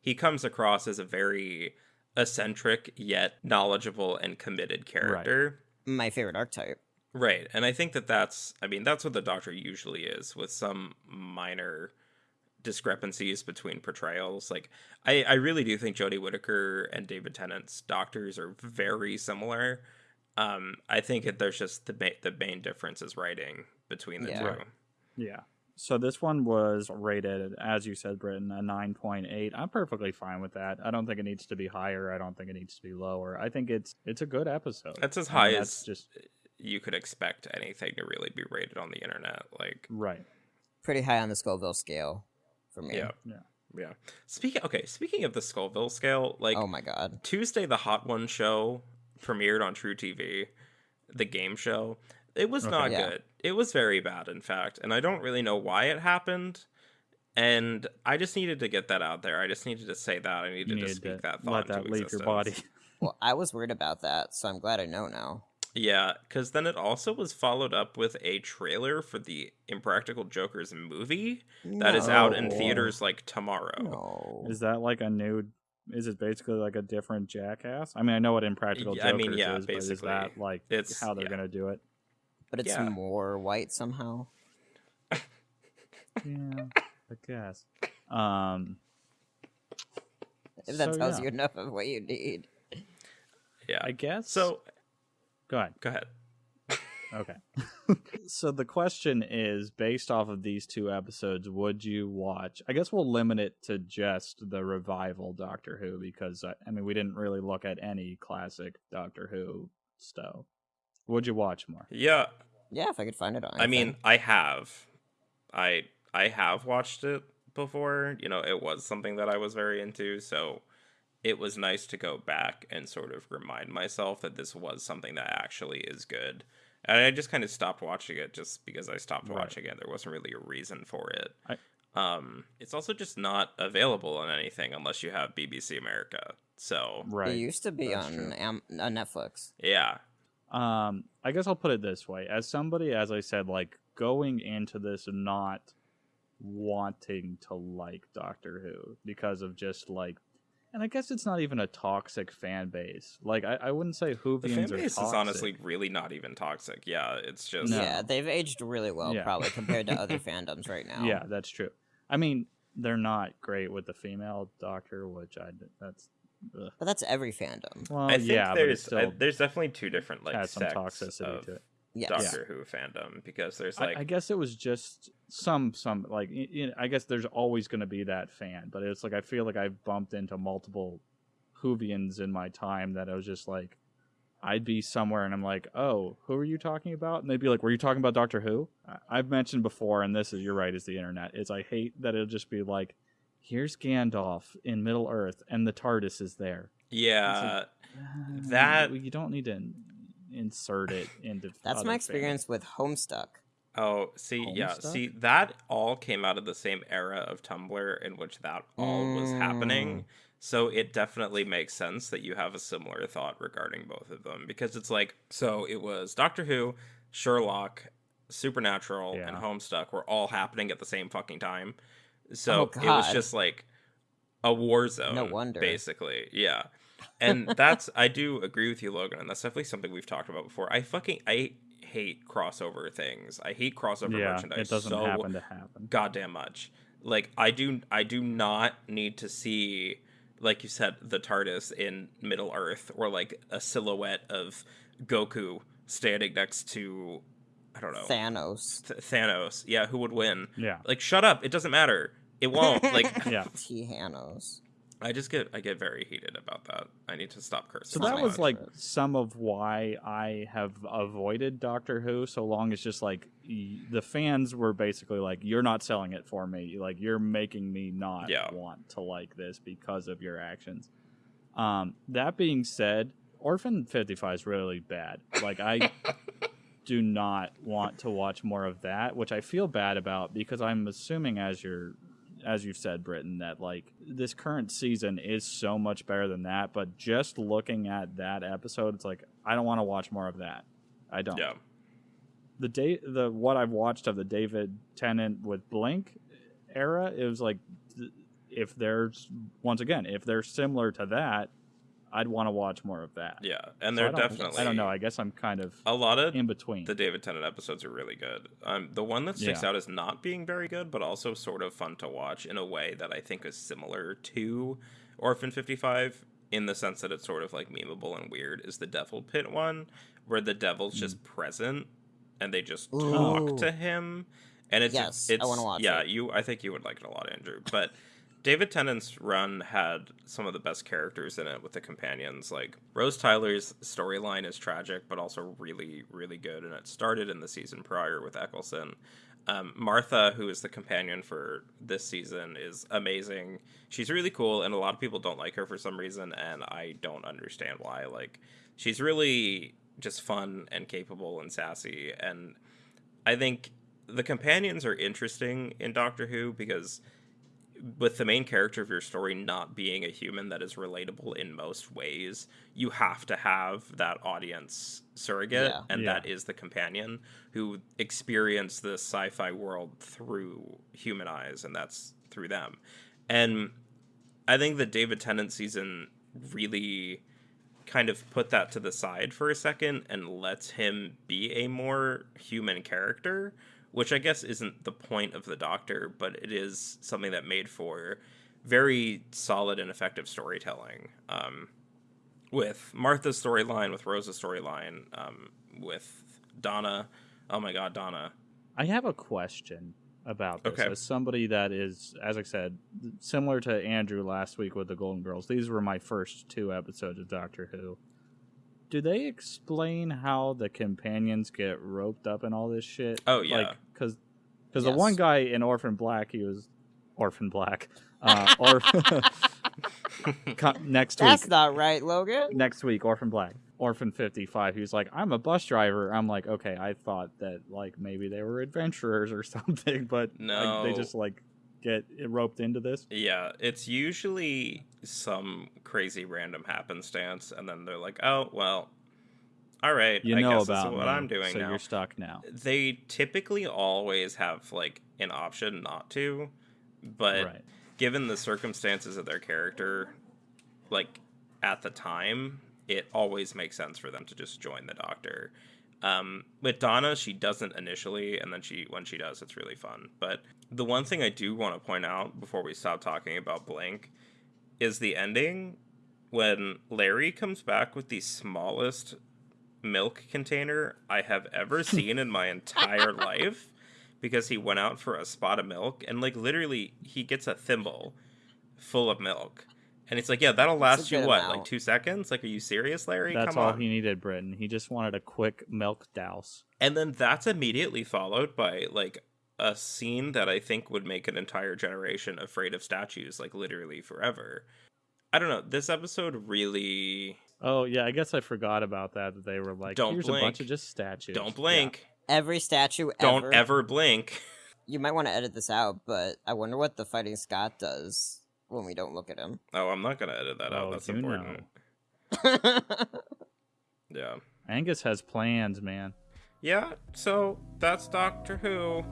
he comes across as a very eccentric yet knowledgeable and committed character. My favorite archetype. Right. And I think that that's, I mean, that's what the Doctor usually is with some minor discrepancies between portrayals. Like, I, I really do think Jodie Whittaker and David Tennant's Doctors are very similar. Um, I think that there's just the, ma- the main difference is writing between the Yeah. two. Yeah. So this one was rated, as you said, Britton, a 9.8. I'm perfectly fine with that. I don't think it needs to be higher. I don't think it needs to be lower. I think it's it's a good episode. That's as I mean, high that's as just you could expect anything to really be rated on the internet. Like, right. Pretty high on the Scoville scale for me. yeah, Yeah. yeah. Speaking, okay, speaking of the Scoville scale, like, oh my god. Tuesday, the Hot One show premiered on truTV, the game show. It was Okay. not Yeah. good. It was very bad, in fact, and I don't really know why it happened. And I just needed to get that out there. I just needed to say that. I needed You to speak to that thought let that into leave existence. your body. Well, I was worried about that, so I'm glad I know now. Yeah, because then it also was followed up with a trailer for the Impractical Jokers movie that is out in theaters like tomorrow. No. Is that like a new? Is it basically like a different Jackass? I mean, I know what Impractical Yeah, Jokers I mean, yeah, is, but is that like It's- how they're yeah. gonna do it? But it's Yeah. more white somehow. Yeah, I guess. Um, If that So, tells yeah. you enough of what you need. Yeah. I guess. So go ahead. go ahead. Okay. so the question is based off of these two episodes, would you watch? I guess we'll limit it to just the revival Doctor Who because I, I mean we didn't really look at any classic Doctor Who stuff. Would you watch more? Yeah, Yeah, if I could find it on. I mean, anything. I have, I I have watched it before. You know, it was something that I was very into, so it was nice to go back and sort of remind myself that this was something that actually is good. And I just kind of stopped watching it just because I stopped Right. watching it. There wasn't really a reason for it. I- um, it's also just not available on anything unless you have BBC America. So Right. it used to be that's on. Am- on Netflix. yeah, Um, I guess I'll put it this way: as somebody, as I said, like going into this not wanting to like Doctor Who because of just like, and I guess it's not even a toxic fan base. Like I, I wouldn't say the fan base toxic. is honestly really not even toxic. Yeah, it's just No. Yeah, they've aged really well, Yeah. probably compared to other fandoms right now. Yeah, that's true. I mean, they're not great with the female Doctor, which I that's ugh. but that's every fandom. well, I think yeah, but there's still I- there's definitely two different like has some sects toxicity of to it. Yes. Doctor Who fandom because there's like I, I guess it was just some some like I guess there's always going to be that fan, but it's like I feel like I've bumped into multiple Whovians in my time that I was just like, I'd be somewhere and I'm like, oh, who are you talking about? And they'd be like, were you talking about Doctor Who? I- I've mentioned before, and this is you're right, is the internet. Is I hate that it'll just be like, here's Gandalf in Middle Earth, and the TARDIS is there. Yeah, Uh, That- you don't need to in- insert it into. That's other my fandom. experience with Homestuck. Oh, see, yeah, see, that all came out of the same era of Tumblr in which that all was happening. Mm. So it definitely makes sense that you have a similar thought regarding both of them because it's like, so it was Doctor Who, Sherlock, Supernatural, and Homestuck were all happening at the same fucking time. Oh, So it was just like a war zone. No wonder. Basically, yeah. And that's I do agree with you, Logan, and that's definitely something we've talked about before. I fucking I hate crossover things. I hate crossover Yeah, merchandise it doesn't so happen to happen. goddamn much. Like I do I do not need to see like you said the TARDIS in Middle Earth or like a silhouette of Goku standing next to I don't know Thanos. Th- Thanos. Yeah, who would win? Yeah, Like shut up, it doesn't matter. It won't. Like yeah. T Hanos. I just get I get very heated about that. I need to stop cursing. So that was like some of why I have avoided Doctor Who so long as just like the fans were basically like, "You're not selling it for me. Like you're making me not Yeah. want to like this because of your actions." Um, that being said, Orphan 55 is really bad. Like I do not want to watch more of that, which I feel bad about because I'm assuming as you're as you've said, Britton, that like this current season is so much better than that. But just looking at that episode, it's like I don't want to watch more of that. I don't. yeah. The day the what I've watched of the David Tennant with Blink era, it was like if there's once again if they're similar to that, I'd want to watch more of that. Yeah. And So they're I definitely I don't know. I guess I'm kind of a lot of in between. the David Tennant episodes are really good. Um, the one that sticks Yeah. out as not being very good, but also sort of fun to watch in a way that I think is similar to Orphan 55 in the sense that it's sort of like memeable and weird is the Devil Pit one, where the devil's Mm. just present and they just Ooh. talk to him. And it's Yes, I it's wanna watch yeah, it. you I think you would like it a lot, Andrew. But David Tennant's run had some of the best characters in it with the companions. Like Rose Tyler's storyline is tragic, but also really, really good. And it started in the season prior with Eccleston. Um, Martha, who is the companion for this season, is amazing. She's really cool, and a lot of people don't like her for some reason, and I don't understand why. Like, she's really just fun and capable and sassy, and I think the companions are interesting in Doctor Who because with the main character of your story not being a human that is relatable in most ways, you have to have that audience surrogate, Yeah. and Yeah. that is the companion who experience the sci-fi world through human eyes, and that's through them. And I think the David Tennant season really kind of put that to the side for a second and lets him be a more human character, which I guess isn't the point of the Doctor, but it is something that made for very solid and effective storytelling. Um, with Martha's storyline, with Rose's storyline, um, with Donna. Oh my God, Donna. I have a question about this. Okay. As somebody that is, as I said, similar to Andrew last week with the Golden Girls, these were my first two episodes of Doctor Who. Do they explain how the companions get roped up in all this shit? Oh, yeah. Like, because cause the one guy in Orphan Black, he was Orphan Black. Uh, or Co- next week, That's not right, Logan. next week, Orphan Black, Orphan 55. He was like, I'm a bus driver. I'm like, okay, I thought that like maybe they were adventurers or something, but like, No. they just like get roped into this. Yeah, it's usually some crazy random happenstance, and then they're like, "Oh, well, all right, You I know guess about what I'm doing so now." you're stuck now. They typically always have like an option not to, but right. given the circumstances of their character, like at the time, it always makes sense for them to just join the Doctor. Um, with Donna, she doesn't initially, and then she when she does, it's really fun. But the one thing I do want to point out before we stop talking about Blink is the ending when Larry comes back with the smallest milk container I have ever seen in my entire life because he went out for a spot of milk and like literally he gets a thimble full of milk And it's like, yeah, that'll last you what, amount. like two seconds? Like, are you serious, Larry? That's Come all on. he needed, Britton. He just wanted a quick milk douse. And then that's immediately followed by like a scene that I think would make an entire generation afraid of statues, like literally forever. I don't know. This episode really Oh yeah, I guess I forgot about that. That they were like, Don't here's a bunch of just statues. don't blink, Every statue don't ever. ever blink. You might want to edit this out, but I wonder what the Fighting Scott does when we don't look at him. Oh, I'm not gonna edit that out. Oh, That's important. yeah, Yeah. Angus has plans, man. Yeah, so that's Doctor Who.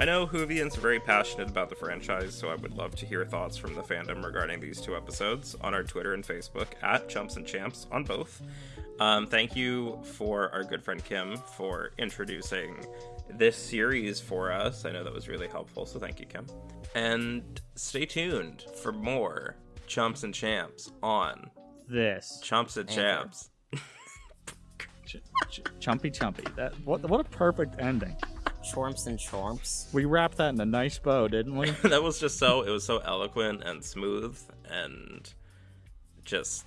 I know Whovians are very passionate about the franchise, so I would love to hear thoughts from the fandom regarding these two episodes on our Twitter and Facebook at Chumps and Champs on both. Um, thank you for our good friend Kim for introducing this series for us. I know that was really helpful, so thank you, Kim. And stay tuned for more Chumps and Champs on This Chumps and Anchor. Champs. Ch- ch- chumpy chumpy. That what what a perfect ending. Chormps and chormps. We wrapped that in a nice bow, didn't we? that was just so it was so eloquent and smooth and just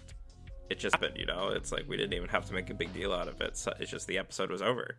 it just happened, you know. It's like we didn't even have to make a big deal out of it. So it's just the episode was over.